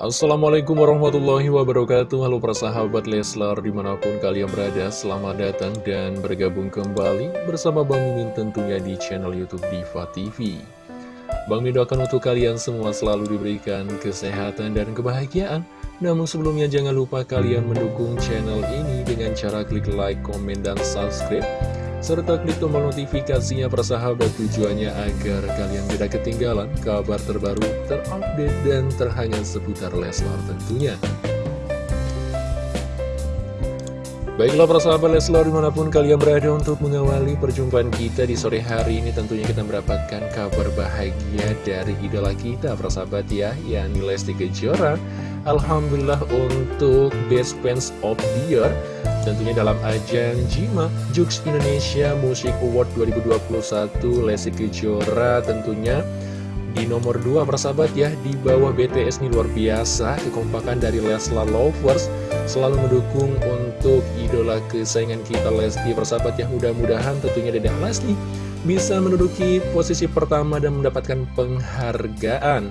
Assalamualaikum warahmatullahi wabarakatuh. Halo para sahabat Leslar di mana pun kalian berada Selamat datang dan bergabung kembali bersama Bang Mimin tentunya di channel Youtube Diva TV Bang Mimin doakan untuk kalian semua selalu diberikan kesehatan dan kebahagiaan. Namun sebelumnya jangan lupa kalian mendukung channel ini dengan cara klik like, komen, dan subscribe serta klik tombol notifikasinya persahabat tujuannya agar kalian tidak ketinggalan kabar terbaru, terupdate, dan terhangat seputar Leslar tentunya. Baiklah persahabat Leslar di mana pun kalian berada untuk mengawali perjumpaan kita di sore hari ini tentunya kita mendapatkan kabar bahagia dari idola kita persahabat ya, yakni Lesti Kejora. Alhamdulillah untuk Best Fans of the Year Tentunya dalam ajang JIMA Jux Indonesia Music Award 2021 Lesti Kejora tentunya. Di nomor 2 persahabat ya di bawah BTS ini luar biasa kekompakan dari Leslar Lovers selalu mendukung untuk idola kesayangan kita Lesti persahabat ya mudah-mudahan tentunya Dedek Lesti bisa menduduki posisi pertama dan mendapatkan penghargaan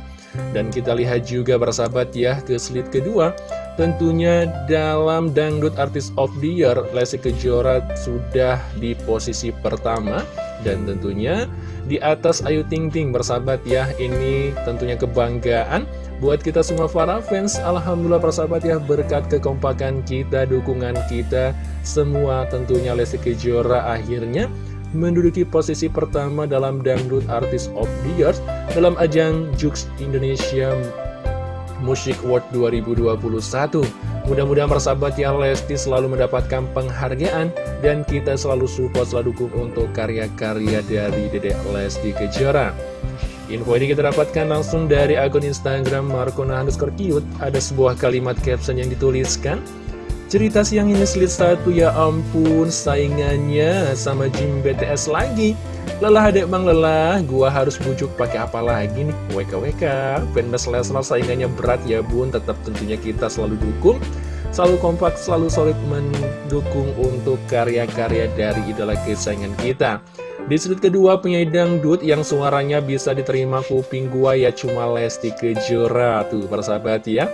dan kita lihat juga bersahabat ya ke slide kedua. Tentunya dalam Dangdut Artist of the Year Lesti Kejora sudah di posisi pertama. Dan tentunya di atas Ayu Ting Ting bersahabat ya Ini tentunya kebanggaan buat kita semua para fans. Alhamdulillah persahabat ya berkat kekompakan kita, dukungan kita Semua tentunya Lesti Kejora akhirnya menduduki posisi pertama dalam Dangdut Artist of the Year dalam ajang Jux Indonesia Music Award 2021. Mudah-mudahan persahabat yang Lesti selalu mendapatkan penghargaan dan kita selalu support, selalu dukung untuk karya-karya dari Dedek Lesti Kejora. Info ini kita dapatkan langsung dari akun Instagram underscore cute. Ada sebuah kalimat caption yang dituliskan. Cerita siang ini slide satu ya ampun saingannya sama Jim BTS lagi. Lelah adek bang lelah. Gua harus bujuk pakai apa lagi nih? WKWK Fanbase Lesnar saingannya berat ya bun. Tetap tentunya kita selalu dukung. Selalu kompak, selalu solid mendukung untuk karya-karya dari idola kesayangan kita. Di sudut kedua penyanyi dangdut yang suaranya bisa diterima kuping gua ya cuma Lesti Kejora. Tuh persahabat ya.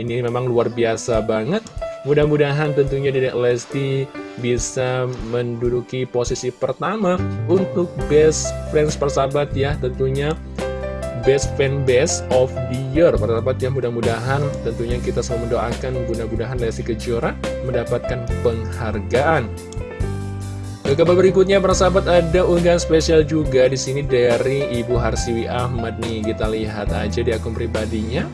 Ini memang luar biasa banget Mudah-mudahan tentunya Dedek Lesti bisa menduduki posisi pertama untuk Best Friends persahabat ya tentunya Best Fan Best of the Year. Persahabat ya mudah-mudahan tentunya kita selalu mendoakan mudah-mudahan Lesti Kejora mendapatkan penghargaan. Ke kabar berikutnya persahabat ada unggahan spesial juga di sini dari Ibu Harsiwi Ahmad nih. Kita lihat aja di akun pribadinya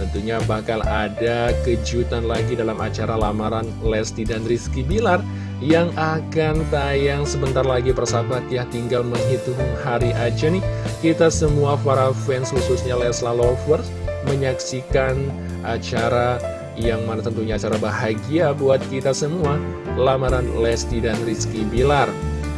Tentunya bakal ada kejutan lagi dalam acara lamaran Lesti dan Rizky Bilar yang akan tayang sebentar lagi persahabat. Ya tinggal menghitung hari aja nih. Kita semua para fans khususnya Lesla Lovers menyaksikan acara yang mana tentunya acara bahagia buat kita semua. Lamaran Lesti dan Rizky Bilar.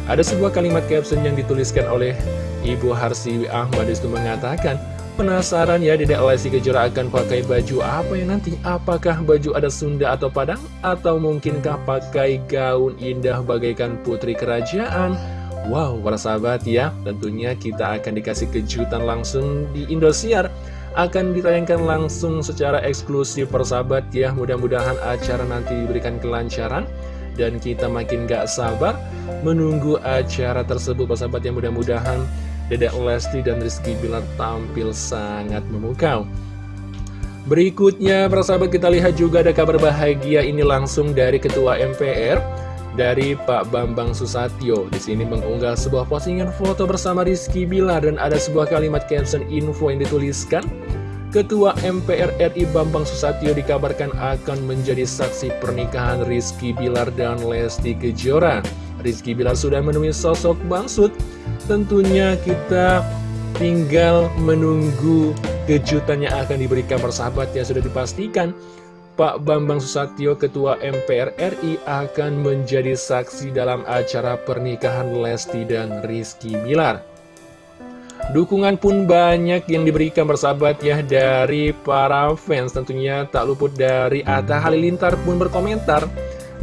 Ada sebuah kalimat caption yang dituliskan oleh Ibu Harsiwi Ahmad. Itu mengatakan Penasaran ya Dedek Lesti Kejora akan pakai baju apa ya nanti? Apakah baju ada Sunda atau Padang? Atau mungkinkah pakai gaun indah bagaikan putri kerajaan? Wow, para sahabat ya, tentunya kita akan dikasih kejutan langsung di Indosiar akan ditayangkan langsung secara eksklusif persahabat ya mudah-mudahan acara nanti diberikan kelancaran dan kita makin gak sabar menunggu acara tersebut persahabat yang mudah-mudahan Dedek Lesti dan Rizky Bilar tampil sangat memukau. Berikutnya, persahabat kita lihat juga ada kabar bahagia ini langsung dari Ketua MPR dari Pak Bambang Susatyo. Di sini mengunggah sebuah postingan foto bersama Rizky Bilar dan ada sebuah kalimat caption info yang dituliskan. Ketua MPR RI Bambang Susatyo dikabarkan akan menjadi saksi pernikahan Rizky Bilar dan Lesti Kejora. Rizky Bilar sudah menemui sosok Bangsut Tentunya kita tinggal menunggu kejutan yang akan diberikan persahabat yang sudah dipastikan Pak Bambang Susatyo, Ketua MPR RI akan menjadi saksi dalam acara pernikahan Lesti dan Rizky Bilar. Dukungan pun banyak yang diberikan persahabat ya dari para fans tentunya tak luput dari Atta Halilintar pun berkomentar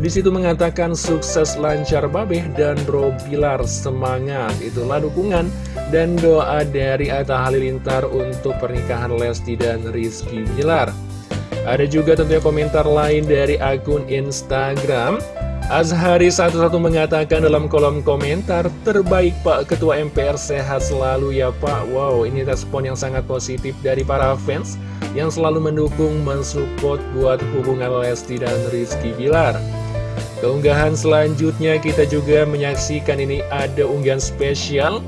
di situ mengatakan sukses lancar Babeh dan Bro Bilar semangat. Itulah dukungan dan doa dari Atta Halilintar untuk pernikahan Lesti dan Rizky Bilar. Ada juga tentunya komentar lain dari akun Instagram Azhari satu-satu mengatakan dalam kolom komentar Terbaik Pak Ketua MPR sehat selalu ya Pak Wow ini respon yang sangat positif dari para fans Yang selalu mendukung mensupport buat hubungan Lesti dan Rizky Bilar Keunggahan selanjutnya kita juga menyaksikan ini ada unggahan spesial.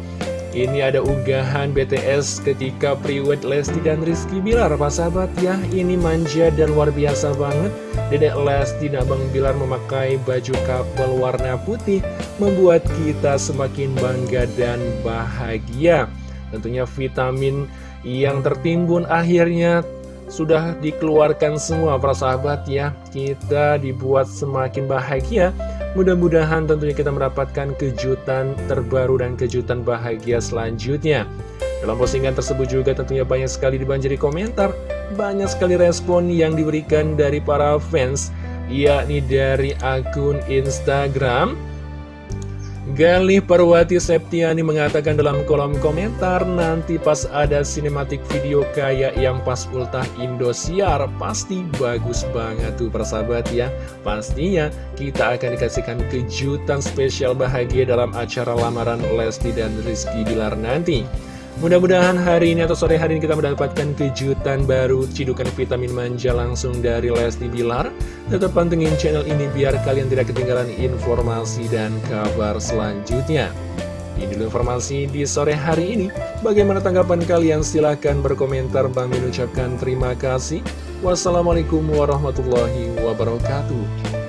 Ini ada unggahan BTS ketika priwet Lesti dan Rizky Bilar Pak sahabat ya. Ini manja dan luar biasa banget. Dedek Lesti dan Bang Bilar memakai baju couple warna putih Membuat kita semakin bangga dan bahagia. Tentunya vitamin yang tertimbun akhirnya sudah dikeluarkan semua para sahabat ya. Kita dibuat semakin bahagia. Mudah-mudahan tentunya kita mendapatkan kejutan terbaru dan kejutan bahagia selanjutnya. Dalam postingan tersebut juga tentunya banyak sekali dibanjiri komentar, banyak sekali respon yang diberikan dari para fans, yakni dari akun Instagram Galih Parwati Septiani mengatakan dalam kolom komentar Nanti pas ada sinematik video kayak yang pas ultah Indosiar Pasti bagus banget tuh persahabat ya. Pastinya kita akan dikasihkan kejutan spesial bahagia dalam acara lamaran Lesti dan Rizky Bilar nanti Mudah-mudahan hari ini atau sore hari ini kita mendapatkan kejutan baru Cidukan vitamin manja langsung dari Lesti Bilar. Tetap pantengin channel ini biar kalian tidak ketinggalan informasi dan kabar selanjutnya. Ini informasi di sore hari ini. Bagaimana tanggapan kalian? Silahkan berkomentar. Bang mengucapkan terima kasih. Wassalamualaikum warahmatullahi wabarakatuh